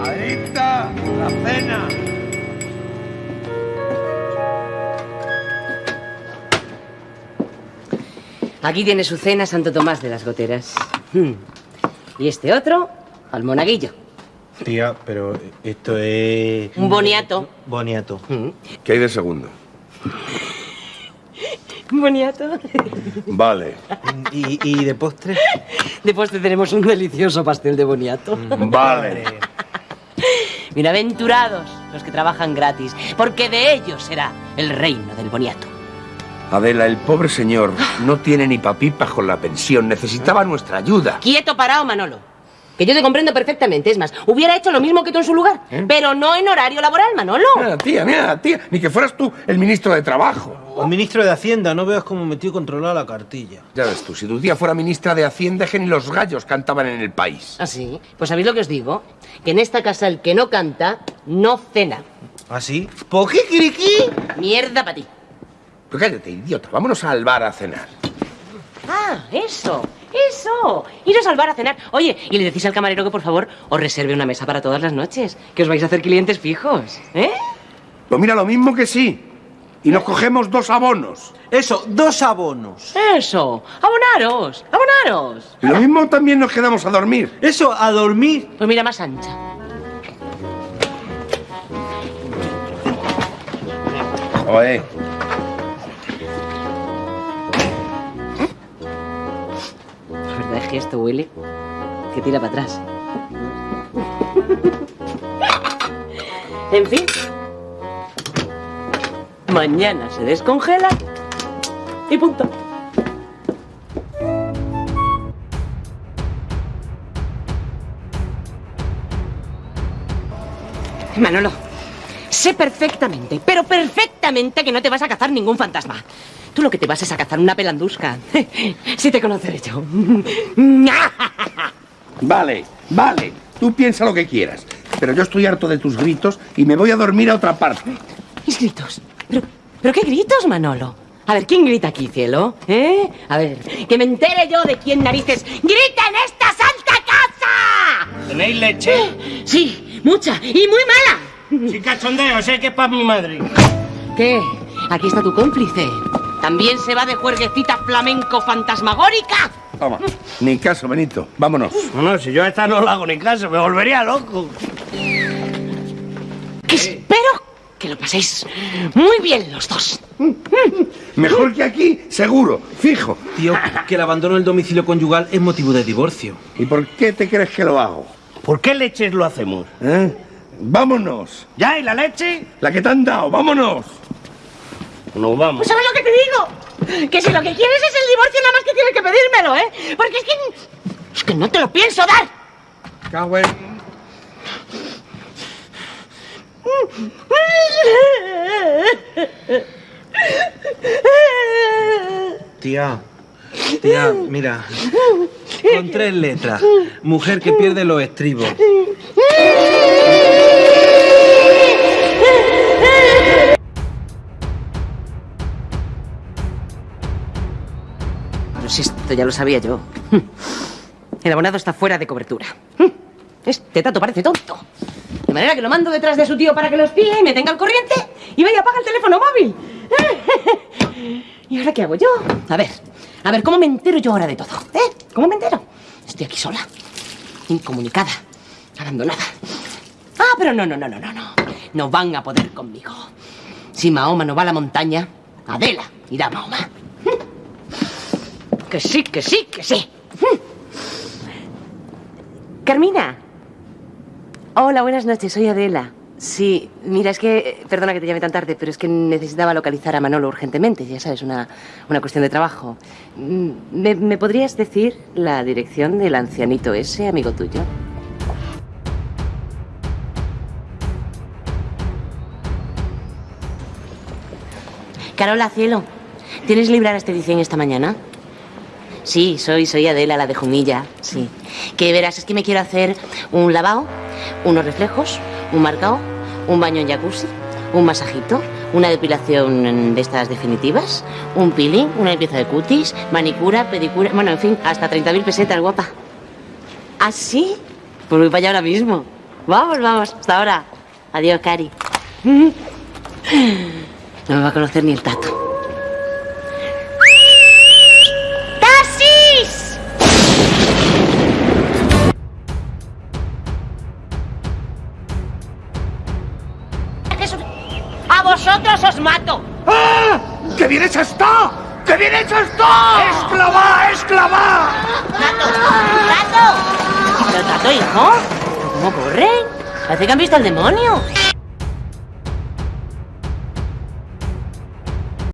Adelita, la cena. Aquí tiene su cena Santo Tomás de las Goteras. Hmm. Y este otro, al monaguillo. Tía, pero esto es... Un boniato. Boniato. Hmm. ¿Qué hay de segundo? Un boniato. Vale, ¿Y, y de postre? De postre tenemos un delicioso pastel de boniato. vale. Bienaventurados los que trabajan gratis, porque de ellos será el reino del boniato. Adela, el pobre señor no tiene ni papipas con la pensión. Necesitaba nuestra ayuda. Quieto parado, Manolo. Que yo te comprendo perfectamente. Es más, hubiera hecho lo mismo que tú en su lugar. Pero no en horario laboral, Manolo. Mira, tía, mira, tía. Ni que fueras tú el ministro de Trabajo. O ministro de Hacienda, no veas cómo metió controlada la cartilla. Ya ves tú, si tu tía fuera ministra de Hacienda, que ni los gallos cantaban en el país. ¿Ah, sí? Pues sabéis lo que os digo. Que en esta casa el que no canta, no cena. ¿Ah, sí? ¿Por qué? Mierda para ti. Pero cállate, idiota. Vámonos al bar a cenar. Ah, eso, eso. Iros al bar a cenar. Oye, y le decís al camarero que por favor os reserve una mesa para todas las noches. Que os vais a hacer clientes fijos, ¿eh? Pues mira, lo mismo que sí. Y nos cogemos dos abonos. Eso, dos abonos. Eso. Abonaros, abonaros. Y lo mismo también nos quedamos a dormir. Eso, a dormir. Pues mira, más ancha. Oye. La verdad es que esto huele que tira para atrás. En fin. Mañana se descongela y punto. Manolo, sé perfectamente, pero perfectamente que no te vas a cazar ningún fantasma. Tú lo que te vas es a cazar una pelandusca. Sí te conoceré yo. Vale, vale. Tú piensa lo que quieras. Pero yo estoy harto de tus gritos y me voy a dormir a otra parte. Mis gritos. ¿Pero, ¿Pero qué gritos, Manolo? A ver, ¿quién grita aquí, cielo? ¿Eh? A ver, que me entere yo de quién narices grita en esta santa casa. ¿Tenéis leche? Sí, mucha y muy mala. Sin cachondeo, sé que es para mi madre. ¿Qué? Aquí está tu cómplice. ¿También se va de juerguecita flamenco fantasmagórica? Toma. Ni caso, Benito. Vámonos. No, no, si yo a esta no le hago ni caso, me volvería loco. Que espero que lo paséis muy bien los dos. Mejor que aquí, seguro, fijo. Tío, que el abandono del domicilio conyugal es motivo de divorcio. ¿Y por qué te crees que lo hago? ¿Por qué leches lo hacemos? ¿Eh? Vámonos. ¿Ya? ¿Y la leche? La que te han dado, vámonos. Nos vamos. Pues ¿sabes lo que te digo? Que si lo que quieres es el divorcio, nada más que tienes que pedírmelo, ¿eh? Porque es que... Es que no te lo pienso dar. Cago en- Tía, tía, mira. Con tres letras. Mujer que pierde los estribos. Pero si esto ya lo sabía yo. El abonado está fuera de cobertura. Este tato parece tonto. De manera que lo mando detrás de su tío para que lo espíe y me tenga al corriente y vaya apaga el teléfono móvil. ¿Y ahora qué hago yo? A ver, a ver, ¿cómo me entero yo ahora de todo? ¿Eh? ¿Cómo me entero? Estoy aquí sola, incomunicada, abandonada. Ah, pero no, no, no, no, no, no. No van a poder conmigo. Si Mahoma no va a la montaña, Adela irá a Mahoma. Que sí, que sí, que sí. Carmina. Hola, buenas noches, soy Adela. Sí, mira, es que, perdona que te llame tan tarde, pero es que necesitaba localizar a Manolo urgentemente, ya sabes, una, una cuestión de trabajo. Mm, ¿Me, me podrías decir la dirección del ancianito ese, amigo tuyo? Carola, cielo, ¿tienes libre anestesia esta mañana? Sí, soy, soy Adela, la de Jumilla, sí. Que verás, es que me quiero hacer un lavado, unos reflejos, un marcao, un baño en jacuzzi, un masajito, una depilación de estas definitivas, un peeling, una limpieza de cutis, manicura, pedicura, bueno, en fin, hasta 30.000 pesetas, guapa. ¿Ah, sí? Pues voy para allá ahora mismo. Vamos, vamos. Hasta ahora. Adiós, Cari. No me va a conocer ni el tato. Vosotros os mato! ¡Ah! ¡Que bien hecha está! ¡Que bien hecha está! ¡Esclava, esclava! ¡Tato! ¡Tato! ¿Pero tato, hijo? ¿Cómo corren? Parece que han visto al demonio.